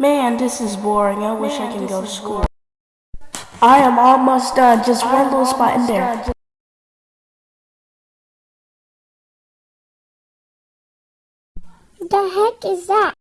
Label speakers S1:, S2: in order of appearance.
S1: Man, this is boring. I wish I can go to school. I am almost done. Just one little spot in there.
S2: The heck is that?